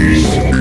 Peace.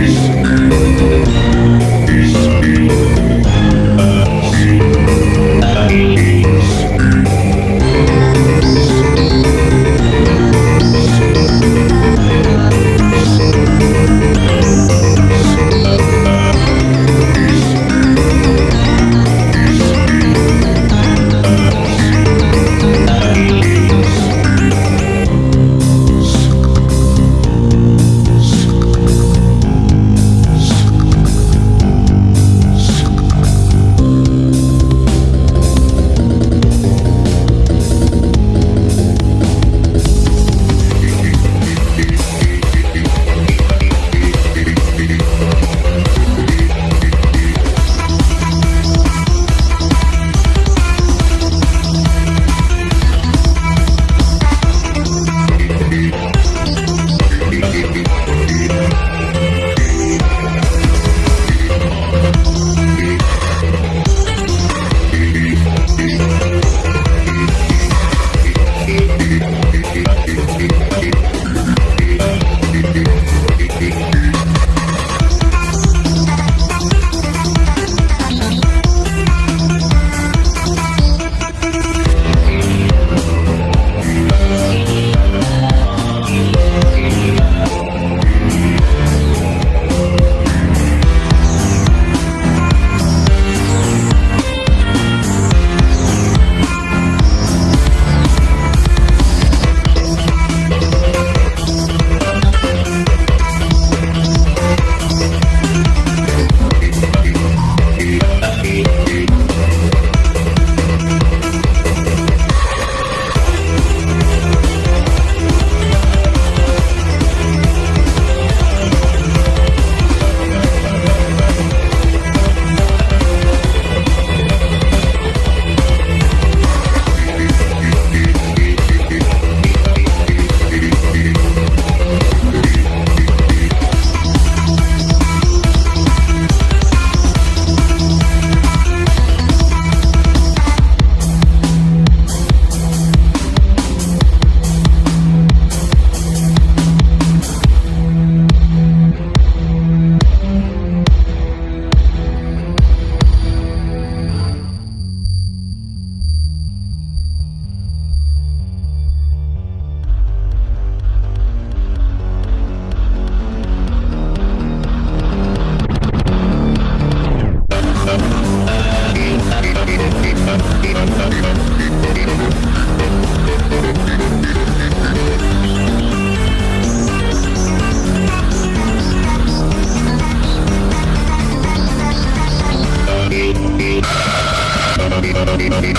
Peace. Bye.